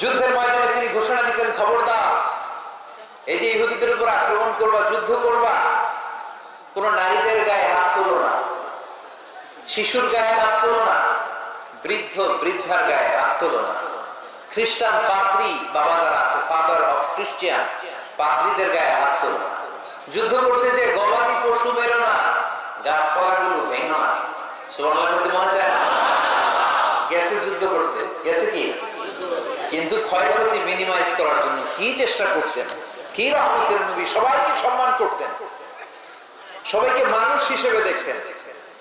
যুদ্ধের ময়দানে তিনি ঘোষণা দিতেন, খবরদার, এই যে ইহুদিদের উপর আক্রমণ করবা, যুদ্ধ করবা, কোন নারীদের গায়ে হাত তোলো না, শিশুর গায়ে হাত তোলো না, বৃদ্ধ, বৃদ্ধার গায়ে হাত তোলো না। খ্রিস্টান পাদ্রি বাবা যারা আছে ফাদার অফ খ্রিস্টিয়ান পাদ্রিদের গায়ে হাত তোলো না। যুদ্ধ করতে যে গবাদি পশু মেরো না, গাছপালাগুলো ভেঙো না। সুবর্ণাল করতে মনে চায় না? গেছে যুদ্ধ করতে, গেছে কি? কিন্তু ক্ষয়ক্ষতি মিনিমাইজ করার জন্য কি চেষ্টা করতেন? কি রহমতের নবী? সবাইকে সম্মান করতেন। সবাইকে মানুষ হিসেবে দেখতেন।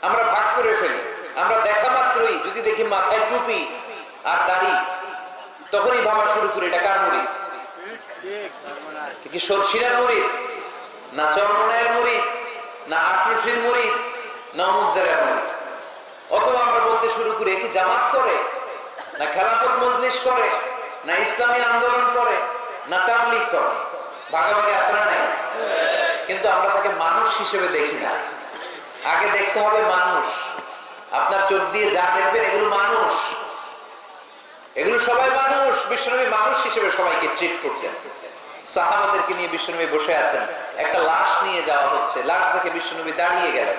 আমরা ভাগ করে ফেলি। আমরা দেখা মাত্রই, যদি দেখি মাথায় টুপি আর দাড়ি, তখনই ভাবা শুরু করি, এটা কার মুড়ি? কি সরষিনার মুড়ি? না চরমনায়ের মুড়ি? না আটরসির মুড়ি? না অমুকজারের মুড়ি? অথবা আমরা বলতে শুরু করি কি জামাত করে? না খেলাফত মজলিস করে? না ইসলামী আন্দোলন করে, না তাবলিগ করে। ভাগাভাগি না নাই? কিন্তু আমরা তাকে মানুষ হিসেবে দেখি না। আগে দেখতে হবে মানুষ। আপনার চোখ দিয়ে যা দেখবেন এগুলো মানুষ। এগুলো সবাই মানুষ। বিশ্বনবী মানুষ হিসেবে সবাইকে ট্রিট করতেন। সাহাবাদেরকে নিয়ে বিশ্বনবী বসে আছেন। একটা লাশ নিয়ে যাওয়া হচ্ছে। লাশ থেকে বিশ্বনবী দাঁড়িয়ে গেলেন।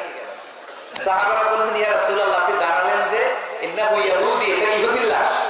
সাহাবারা বললেন, ইয়া রাসূলুল্লাহ, আপনি দাঁড়ালেন যে, ইন্নাহু ইয়াহুদি, এটা ইহুদির লাশ।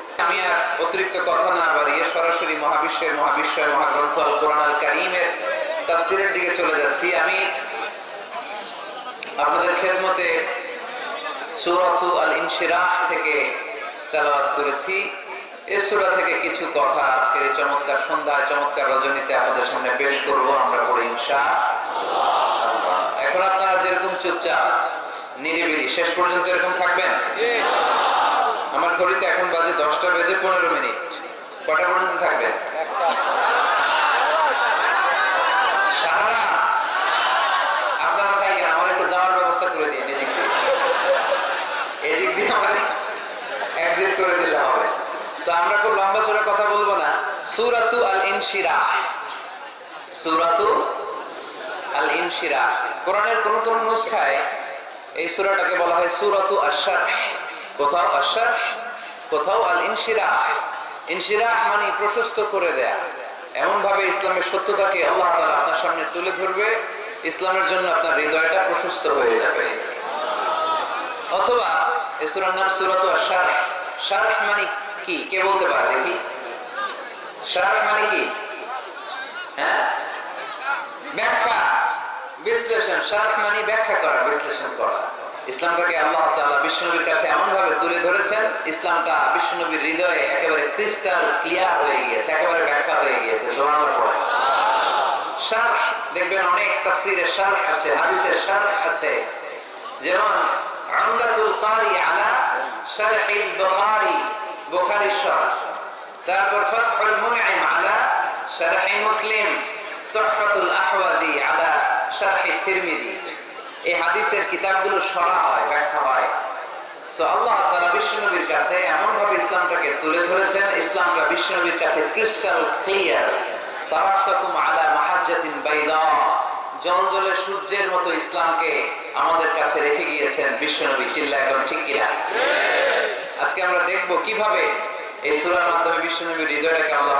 আমি আর অতিরিক্ত কথা না বাড়িয়ে সরাসরি মহাবিশ্বের মহাবিশ্বের মহাগ্রন্থ আল কোরআন আল কারিমের তাফসিরের দিকে চলে যাচ্ছি। আমি আপনাদের খেদমতে সুরাতু আল ইনশিরাহ থেকে তেলাওয়াত করেছি। এ সূরা থেকে কিছু কথা আজকের এই চমৎকার সন্ধ্যায়, চমৎকার রজনীতে আপনাদের সামনে পেশ করব আমরা পড়ে ইনশাআল্লাহ। এখন আপনারা যেরকম চুপচাপ, নিরিবিলি, শেষ পর্যন্ত এরকম থাকবেন? আমার ঘড়িতে এখন বাজে দশটা বেজে পনেরো মিনিট। কটা পর্যন্ত ব্যবস্থা করে দিলে হবে। তো আমরা খুব লম্বা কথা বলব না। আল ইনশিরা সুরাতু আল ইনশিরা কোরআনের কোন কোন নুসখায় এই সুরাটাকে বলা হয় সুরাতু আশ-শারহ। কোথাও আশ-শারহ কোথাও আল ইনশিরা ইনশিরা মানে প্রশস্ত করে দেয়া। এমন ভাবে ইসলামের সত্যতাকে আল্লাহ তাআলা আপনার সামনে তুলে ধরবে, ইসলামের জন্য আপনার হৃদয়টা প্রশস্ত হয়ে যাবে। অথবা সূরাতু মানে কি? কে বলতে পারে দেখি? মানে কি? হ্যাঁ? ব্যাখ্যা, বিশ্লেষণ। শারহ মানে ব্যাখ্যা করা, বিশ্লেষণ করা। ইসলামটাকে আল্লাহ তাআলা বিশ্বনবীর কাছে এমন ভাবে তুলে ধরেছেন, ইসলামটা বিশ্বনবীর হৃদয়ে একেবারে ক্রিস্টাল ক্লিয়ার হয়ে গিয়েছে, একেবারে ব্যাখ্যা হয়ে গিয়েছে দেখবেন অনেক শারহ আছে, হাদিসের শারহ আছে। যেমন, আমদাতুল কারি আলা শারহিল বুখারী শারহ। তারপর ফাতহুল মুনঈম আলা মুসলিম, তুহফাতুল আলা তিরমিজি। এই হাদিসের কিতাবগুলো সরা হয়, ব্যাখ্যা হয়। সো আল্লাহ কাছে ইসলামটাকে তুলে ধরেছেন, ইসলামটা কাছে ক্রিস্টাল ক্লিয়ার আলা মাহাজ্জাতিন বাইদা। সূর্যের মতো ইসলামকে আমাদের কাছে রেখে গিয়েছেন বিশ্বনবী, চিল্লা এখন ঠিক কিনা? আজকে আমরা দেখব কীভাবে এই সূরার মাধ্যমে বিশ্বনবীর হৃদয়টাকে আল্লাহ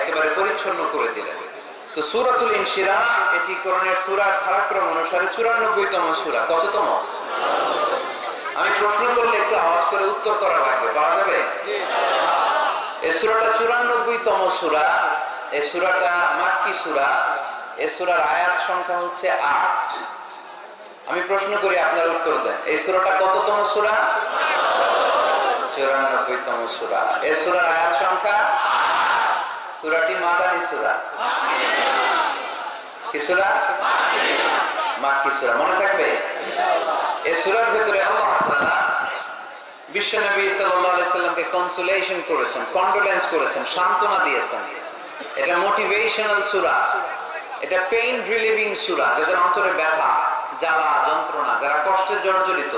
একেবারে পরিচ্ছন্ন করে দিলেন। তো সূরাতুল ইনশিরাহ এটি কোরআনের সূরার ধারাক্রম অনুসারে 94 তম সূরা। কততম? আমি প্রশ্ন করলে একটু আওয়াজ করে উত্তর করা লাগবে, পারা যাবে? এই সূরাটা 94 তম সূরা মাক্কি সূরা সূরার আয়াত সংখ্যা হচ্ছে 8 আমি প্রশ্ন করি আপনার উত্তর দেন। এই সূরাটা কততম সূরা? চুরানব্বই তম সুরা। এ সুরার আয়াত সংখ্যা সুরাটি মাদানী সুরা। কি সুরা? সুরা, মনে থাকবে? সুরার ভিতরে এটা পেইন রিলিভিং ব্যথা, জ্বালা, যন্ত্রণা, যারা কষ্টে জর্জরিত,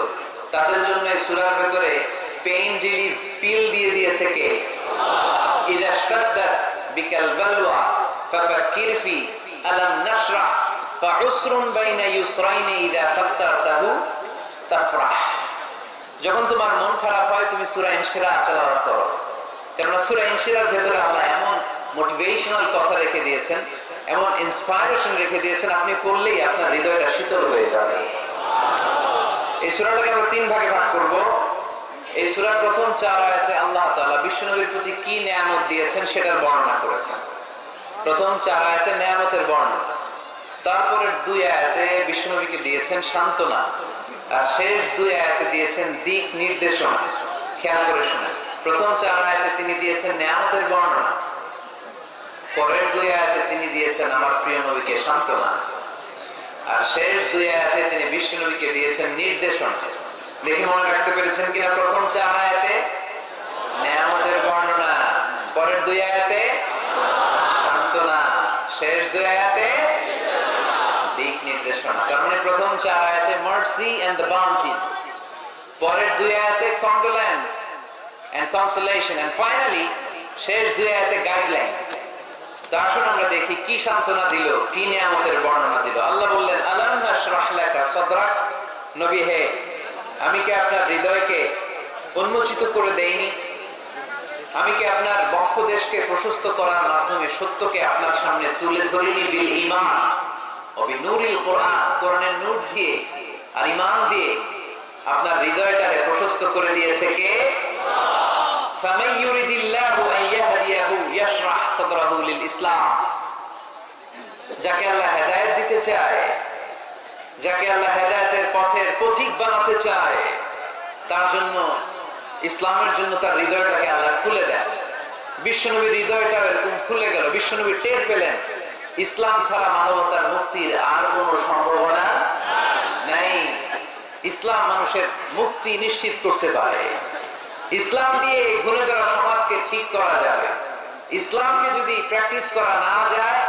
তাদের জন্য এই সূরার ভেতরে পেইন রিলিভ পিল দিয়ে দিয়েছে কে? বিকাল বালওয়া, ফাফাক্কির ফি, আলাম নাশরাহ, ফাউসরুন বাইনা ইউসরাইনি ইদা ফাত্তারতাহু তাফরাহ। যখন তোমার মন খারাপ হয়, তুমি সূরা ইনশিরা তেলাওয়াত করো। কেননা সূরা ইনশিরার ভেতরে আল্লাহ এমন মোটিভেশনাল কথা রেখে দিয়েছেন, এমন ইন্সপায়ারেশন রেখে দিয়েছেন, আপনি পড়লেই আপনার হৃদয়টা শীতল হয়ে যাবে। এই সূরাটাকে আমরা তিন ভাগে ভাগ করব। এই সূরার প্রথম চার আয়াতে আল্লাহ তাআলা বিশ্বনবীর প্রতি কি নিয়ামত দিয়েছেন সেটার বর্ণনা করেছেন। প্রথম চার আয়াতে নিয়ামতের বর্ণনা। তারপরের দুই আয়াতে বিশ্বনবীকে দিয়েছেন সান্ত্বনা। আর শেষ দুই আয়াতে দিয়েছেন দিক নির্দেশনা। খেয়াল করে শুনে প্রথম চার আয়াতে তিনি দিয়েছেন নিয়ামতের বর্ণনা। পরের দুই আয়াতে তিনি দিয়েছেন আমার প্রিয় নবীকে সান্ত্বনা। আর শেষ দুই আয়াতে তিনি বিশ্ব নবীকে দিয়েছেন নির্দেশনা। দেখে মনে রাখতে পেরেছেন কিনা প্রথম চার আয়াতে? নিয়ামতের বর্ণনা। পরের দুই আয়াতে? সান্ত্বনা। শেষ দুই আয়াতে? দিক নির্দেশনা। তার মানে প্রথম চার আয়াতে মার্সি এন্ড দ্য বাউন্টিস পরের দুই আয়াতে condolence and consolation and finally শেষ দুই আয়াতে গাইডলাইন তো আমরা দেখি কি সান্ত্বনা দিল, কি নিয়ামতের বর্ণনা দিল। আল্লাহ বললেন লাকা সাদরাক নবী হে আমি কি আপনার হৃদয়কে উন্মোচিত করে দেইনি? আমি কি আপনার বক্ষ দেশকে প্রশস্ত করার মাধ্যমে সত্যকে আপনার সামনে তুলে ধরিনি বিল ইমান অবি নুরিল কোরআন, কোরআনের নূর দিয়ে আর ইমান দিয়ে আপনার হৃদয়টারে প্রশস্ত করে দিয়েছে কে? ইসলাম। যাকে আল্লাহ হেদায়ত দিতে চায় যাকে আল্লাহ হেদায়েতের পথের পথিক বানাতে চায়, তার জন্য, ইসলামের জন্য তার হৃদয়টাকে আল্লাহ খুলে দেয় বিশ্বনবীর হৃদয়টা এরকম খুলে গেল, বিশ্বনবী টের পেলেন, ইসলাম ছাড়া মানবতার মুক্তির আর কোন সম্ভাবনা নাই। ইসলাম মানুষের মুক্তি নিশ্চিত করতে পারে। ইসলাম দিয়ে ঘুরে ধরা সমাজকে ঠিক করা যাবে। ইসলামকে যদি প্র্যাকটিস করা না যায়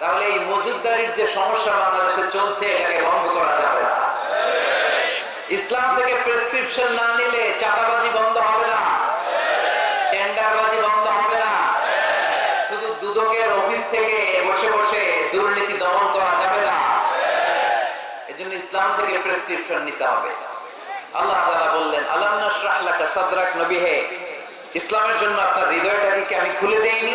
তাহলে এই মজুদদারির যে সমস্যা বাংলাদেশে চলছে, এটাকে বন্ধ করা যাবে না। ইসলাম থেকে প্রেসক্রিপশন না নিলে চাঁদাবাজি বন্ধ হবে না। টেন্ডারবাজি বন্ধ হবে না। শুধু দুদকের অফিস থেকে বসে বসে দুর্নীতি দমন করা যাবে না। এজন্য ইসলাম থেকে প্রেসক্রিপশন নিতে হবে। আল্লাহ তাআলা বললেন লাকা সাদরাক নবী হে ইসলামের জন্য আপনার হৃদয়টাকে কি আমি খুলে দেইনি?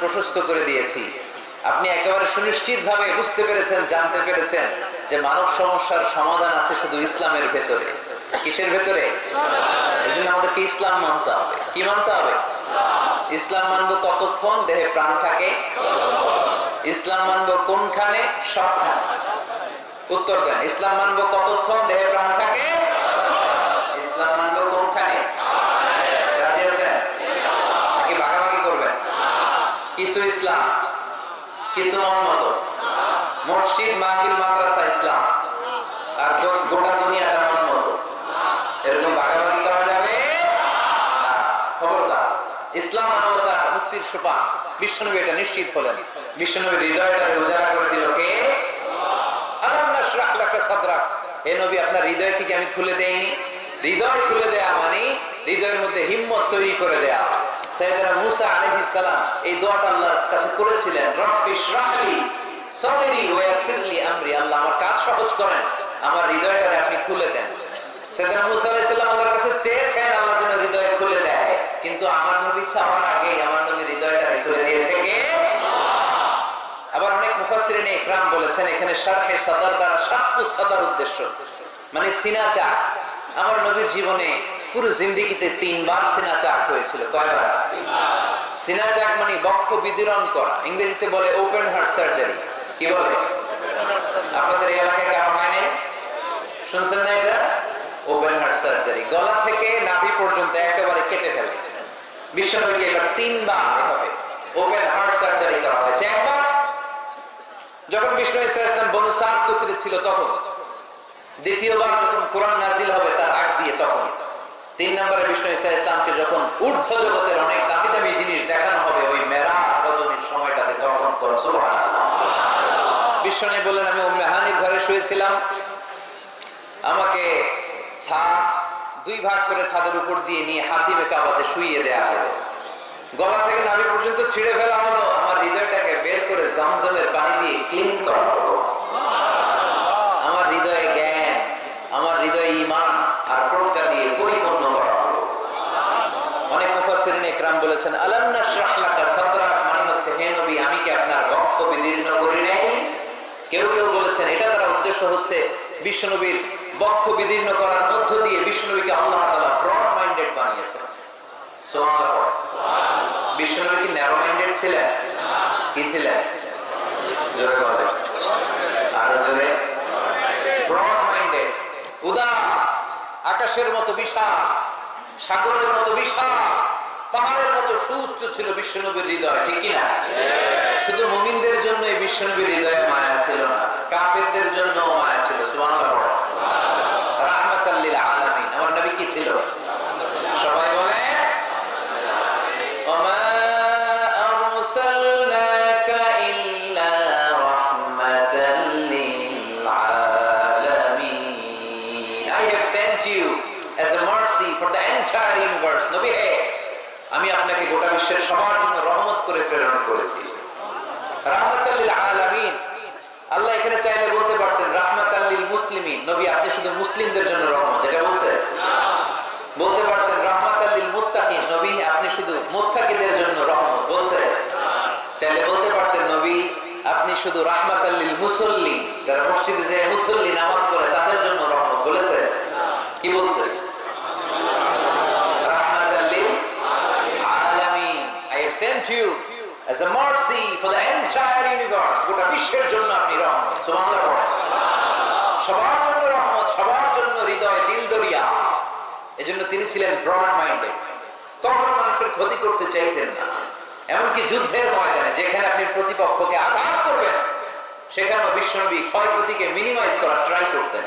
প্রশস্ত করে দিয়েছি। আপনি একেবারে সুনিশ্চিত ভাবে বুঝতে পেরেছেন, জানতে পেরেছেন যে মানব সমস্যার সমাধান আছে শুধু ইসলামের ভেতরে। কিসের ভেতরে? এই জন্য আমাদেরকে ইসলাম মানতে হবে। কি মানতে হবে? ইসলাম মানবো কতক্ষণ? দেহে প্রাণ থাকে। ইসলাম মানব কোনখানে? সবখানে। উত্তর দেন। ইসলাম মানব কতক্ষণ? দেহে প্রাণ থাকে। ইসলাম মানবো কোনখানে রাজি আছেন নাকি ভাগাভাগি করবেন কিছু ইসলাম। কিছু মন মসজিদ, মাহফিল, মাদ্রাসা, ইসলাম। আর গোটা দুনিয়াটা এরকম ভাগাভাগি করা যাবে? খবরদার। ইসলাম মানবতা মুক্তির সোপান। বিশ্বনবী এটা নিশ্চিত হলেন। হৃদয়টা উজাড়া করে দিল কে আমি খুলে দেইনি? হৃদয় খুলে দেয়া মানে হৃদয়ের মধ্যে হিম্মত তৈরি করে দেয়া। সাইয়েদনা মুসা আলাইহিস সালাম এই দোয়াটা আল্লাহর কাছে করেছিলেন, রব্বি ইশরাহলি সাদরি ওয়া ইয়াসসিরলি আমরি। আল্লাহ আমার কাজ সহজ করেন, আমার হৃদয়টারে আপনি খুলে দেন। সাইয়েদনা মুসা আলাইহিস সালাম আল্লাহর কাছে চেয়েছেন আল্লাহ যেন হৃদয় খুলে দেয়, কিন্তু আমার নবী চাওয়ার আগেই আমার নবী হৃদয়টারে খুলে দিয়েছে কে? আবার অনেক মুফাসসিরিনে ইকরাম বলেছেন, এখানে শারহে সাদার দ্বারা শাকু সাদার উদ্দেশ্য। মানে সিনা চাক আমার নবীর জীবনে পুরো জিন্দিগিতে তিনবার সিনা চাক হয়েছিল, কয়বার? সিনা চাক মানে বক্ষ বিদীরণ করা, ইংরেজিতে বলে ওপেন হার্ট সার্জারি কি বলে? আপনাদের এই এলাকায় কারও হয়নি শুনছেন না এটা? ওপেন হার্ট সার্জারি গলা থেকে নাভি পর্যন্ত একেবারে কেটে ফেলে। বিশ্বনবীকে এবার তিনবার এভাবে ওপেন হার্ট সার্জারি করা হয়েছে। একবার, যখন বিষ্ণু ইসলাম বনু সাত ছিল তখন। দ্বিতীয়বার যখন কোরআন নাজিল হবে তার আগ দিয়ে তখন। তিন নম্বরে বিষ্ণু ইসা ইসলামকে যখন ঊর্ধ্ব জগতের অনেক দামি দামি জিনিস দেখানো হবে, ওই মেরা রজনীর সময়টাতে তখন করো বিষ্ণু বললেন, আমি মেহানির ঘরে শুয়েছিলাম। আমাকে ছাদ দুই ভাগ করে ছাদের উপর দিয়ে নিয়ে হাতিমে কাবাতে শুইয়ে দেয়া হলো। গলা থেকে নাভি পর্যন্ত ছিঁড়ে ফেলা হলো। আমার হৃদয়টাকে বের করে জমজমের পানি দিয়ে ক্লিন করা হলো। আমার হৃদয়ে জ্ঞান, আমার হৃদয়ে ইমান আর প্রজ্ঞা দিয়ে পরিপূর্ণ করা হলো ইকরাম বলেছেন, আলাম নাশরাহ লাকা মানে হচ্ছে, হে নবী, আমি কি আপনার বক্ষ বিদীর্ণ করি নাই? কেউ কেউ বলেছেন, এটা তারা উদ্দেশ্য হচ্ছে বিশ্বনবীর বক্ষ বিদীর্ণ করার মধ্য দিয়ে বিশ্বনবীকে আল্লাহ তাআলা ব্রড মাইন্ডেড বানিয়েছেন। সুবহানাল্লাহ। বিশ্বনবী কি ন্যারো মাইন্ডেড ছিলেন? কি ছিলেন? জোরে বলে আরও জোরে। ব্রড মাইন্ডেড উদার, আকাশের মতো বিশাল, সাগরের মতো বিশাল। পাহাড়ের মতো সুউচ্চ ছিল বিশ্বনবীর হৃদয়, ঠিক কিনা? শুধু মুমিনদের জন্য এই বিশ্বনবীর হৃদয়ে মায়া ছিল না, কাফেরদের জন্য মায়া ছিল, সুবহানাল্লাহ। রাহমাতাল্লিল আলামিন। আমার নবী কি ছিল? সবাই বলে? আমি আপনাকে গোটা বিশ্বের সবার জন্য রহমত করে প্রেরণ করেছি। আল্লাহ এখানে চাইলে বলতে পারতেন, রাহমাতাল্লিল মুসলিমিন। নবী, আপনি শুধু মুসলিমদের জন্য রহমত, এটা বলছে বলতে পারতেন রহমাত আল্লিল নবী, আপনি শুধু মুত্তাকিদের জন্য রহমত বলছে চাইলে বলতে পারতেন, নবী, আপনি শুধু রাহমাত আল্লিল মুসল্লি যারা মসজিদে যে মুসল্লি নামাজ পড়ে, তাদের জন্য রহমত বলেছে কি বলছে রাহমাত আল্লিল আলামিন I have sent you as a mercy for the entire universe. গোটা বিশ্বের জন্য আপনি রহমত। সুবহানাল্লাহ সবার জন্য রহমত, সবার জন্য হৃদয়, দিল দরিয়া। এজন্য তিনি ছিলেন ব্রড মাইন্ডেড কখনো মানুষের ক্ষতি করতে চাইতেন না। এমনকি যুদ্ধের ময়দানে, যেখানে আপনি প্রতিপক্ষকে আঘাত করবেন, সেখানেও বিশ্বনবী ক্ষয়ক্ষতিকে মিনিমাইজ করার ট্রাই করতেন।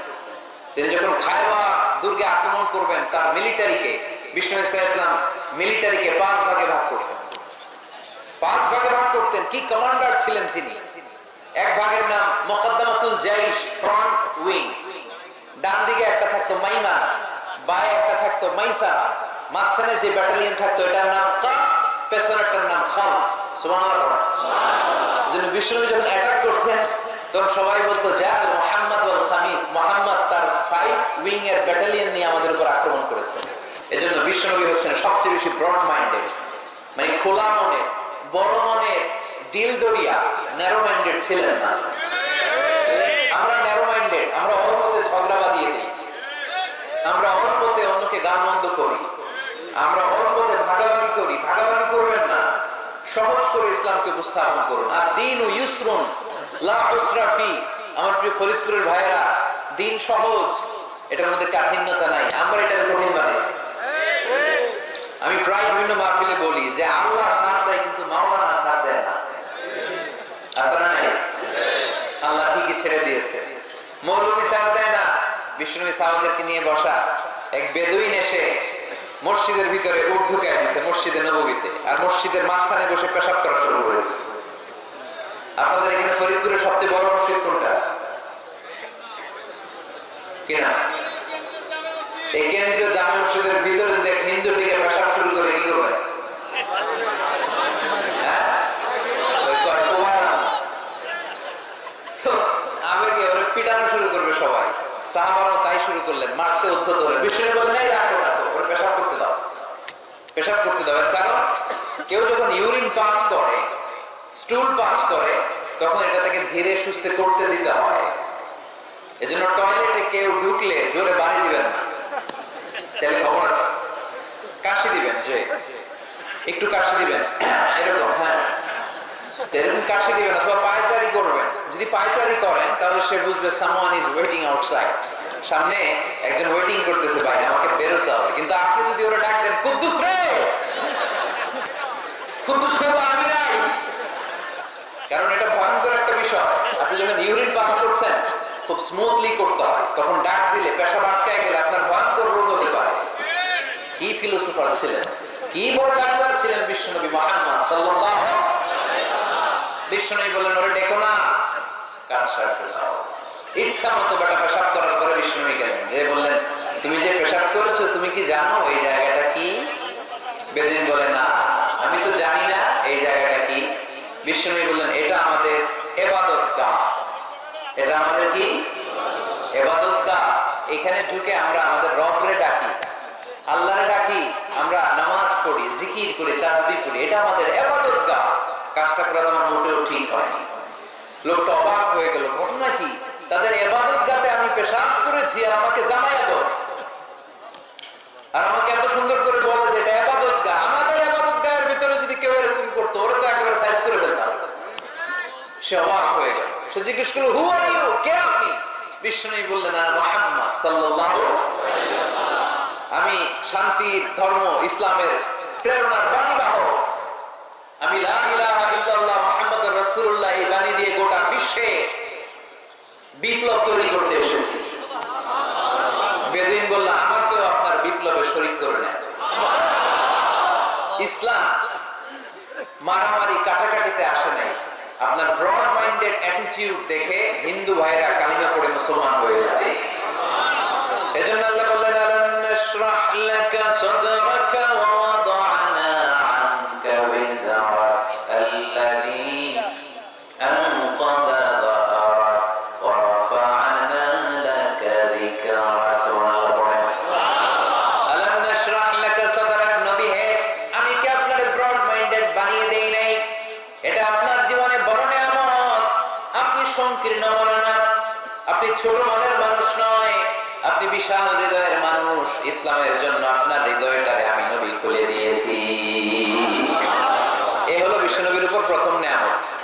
তিনি যখন খায়বা দুর্গে আক্রমণ করবেন, তার মিলিটারিকে বিষ্ণু ইসলাম মিলিটারিকে পাঁচ ভাগে ভাগ করতেন। পাঁচ ভাগে ভাগ করতেন। কি কমান্ডার ছিলেন তিনি? এক ভাগের নাম মোকদ্দমাতুল জাইশ ফ্রন্ট উইং। ডান দিকে একটা থাকতো মাইমানা বায়ে একটা থাকতো মাইসারা। মাঝখানে যে ব্যাটালিয়ন থাকতো, এটার নাম কাপ, পেছনেরটার নাম খাল। সুবহানাল্লাহ। জন্য বিষ্ণু যখন অ্যাটাক করতেন, তখন সবাই বলতো যা মোহাম্মদ ওয়াল খামিস। মোহাম্মদ তার ফাইভ উইং এর ব্যাটালিয়ন নিয়ে আমাদের উপর আক্রমণ করেছে। এজন্য বিশ্বনবী হচ্ছেন সবচেয়ে বেশি ব্রড মাইন্ডেড মানে খোলা মনের বড় মনের দিল দরিয়া ন্যারো মাইন্ডেড ছিলেন না। আমরা ন্যারো মাইন্ডেড আমরা অল্পতে ঝগড়া বাঁধিয়ে দিই। আমরা অল্পতে অন্যকে গান মন্দ করি। আমরা অল্পতে ভাগাভাগি করি। ভাগাভাগি করবেন না। সহজ করে ইসলামকে উপস্থাপন করুন। আর দিন ও ইউসরুন, লা উসরাফি আমার প্রিয় ফরিদপুরের ভাইয়েরা, দিন সহজ, এটার মধ্যে কাঠিন্যতা নাই। আমরা এটাকে কঠিন বানাইছি। আমি প্রায় বিভিন্ন মাহফিলে বলি যে আল্লাহ সাথ দেয় কিন্তু মাওলানা সাথ দেয় না। না নাই? আল্লাহ ঠিকই ছেড়ে দিয়েছে। সাথ দেয় না, বিষ্ণুবী সাহাবাদেরকে নিয়ে বসা। এক বেদুইন এসে মসজিদের ভিতরে উঠ ঢুকায় দিছে নবীতে আর মসজিদের মাঝখানে বসে পেশাব করা শুরু করেছে। আপনাদের এখানে ফরিদপুরের সবচেয়ে বড় মসজিদ কোনটা? কিনা এই কেন্দ্রীয় জামে মসজিদের ভিতরে যদি এক হিন্দু টিকে পেশাব শুরু করে কি করবেন হ্যাঁ? ওই কয়, "কুমার।" তো আবেগে ওরা পিটানো শুরু করবে সবাই সাহাবারাও তাই শুরু করলেন, মারতে, উদ্ধত হয়ে বিষ্ণু বলে নাই রাখো রাখো, ওর পেশাব করতে দাও। পেশাব করতে দাও। কারণ, কেউ যখন ইউরিন পাস করে, স্টুল পাস করে, তখন এটা তাকে ধীরে সুস্থে করতে দিতে হয়। এজন্য টয়লেটে কেউ ঢুকলে জোরে বাড়ি দিবেন না। তাহলে খবর আছে। কাশি দিবেন, যে। একটু কাশি দিবেন। এরকম হ্যাঁ। এরকম কাশি দিবেন অথবা পায়চারি করবেন। যদি পায়চারি করেন, তাহলে সে বুঝবে সামওয়ান ইজ ওয়েটিং আউটসাইড সামনে একজন ওয়েটিং করতেছে বাইরে, আমাকে বেরোতে হবে। কিন্তু আপনি যদি ওরা ডাক দেন, কুদ্দুস রে! কুদ্দুস বাবা আমি নাই। কারণ এটা ভয়ঙ্কর একটা বিষয়। আপনি যখন ইউরিন পাস করছেন, খুব স্মুথলি করতে হয়। তখন ডাক দিলে পেশাব আটকায় গেলে আপনার ভয়ঙ্কর রোগ হতে পারে। কি ফিলোসফার ছিলেন? কি বড় ডাক্তার ছিলেন বিশ্বনবী মোহাম্মদ সাল্লাল্লাহু বিশ্বনবী বললেন, ওরে ডেকো না। কাজ সারতে দাও ইচ্ছা মতো বেটা পেশাব করার পরে বিশ্বনবী গেলেন। যে বললেন, তুমি যে পেশাব করেছ, তুমি কি জানো এই জায়গাটা কি? বেদিন বলে, না, আমি তো জানি না এই জায়গাটা কি। বিশ্বনবী বললেন, এটা আমাদের এবাদত গা এটা আমাদের কি? এবাদত গা এখানে ঢুকে আমরা আমাদের রবরে ডাকি। আল্লাহরে ডাকি, আমরা নামাজ পড়ি, জিকির করি, তাসবি করি। এটা আমাদের এবাদত গা কাজটা করা তোমার মোটেও ঠিক হয়নি। লোকটা অবাক হয়ে গেল, ঘটনা কি? তাদের এবাদত গাতে আমি পেশাব করেছি আর আমাকে জামাইয়া দাও। আর আমাকে এত সুন্দর করে বলে যে এটা এবাদত গা। আমাদের এবাদত গায়ের ভিতরে যদি কেউ এরকম করতো, ওরা তো একেবারে সাইজ করে ফেলতাম। সে অবাক হয়ে গেল। সে জিজ্ঞেস করল হু আর ইউ কে আপনি? বিষ্ণু বললেন না মোহাম্মদ সাল্লাল্লাহু আমি শান্তির ধর্ম, ইসলামের প্রেরণার বাণী বাহক। আমি রাসূলুল্লাহ এই বাণী দিয়ে গোটা বিশ্বে বিপ্লব তৈরি করতে এসেছি। বেদুইন বলল আমাকেও আপনার বিপ্লবে শরীক করে নেন ইসলাম মারামারি কাটাকাটিতে আসে নাই। আপনার ব্রড মাইন্ডেড অ্যাটিটিউড দেখে হিন্দু ভাইরা কালিমা পড়ে মুসলমান হয়ে যাবে। এজন্য আল্লাহ বললেন, আলাম নাশরাহ লাকা সাদরাকা ওয়া ওয়াদা'না ছোট মনের মানুষ নয়। আপনি বিশাল হৃদয়ের মানুষ। ইসলামের জন্য আপনার হৃদয়টারে আমি নবী খুলে দিয়েছি। এ হলো বিশ্বনবীর উপর প্রথম নেয়ামত।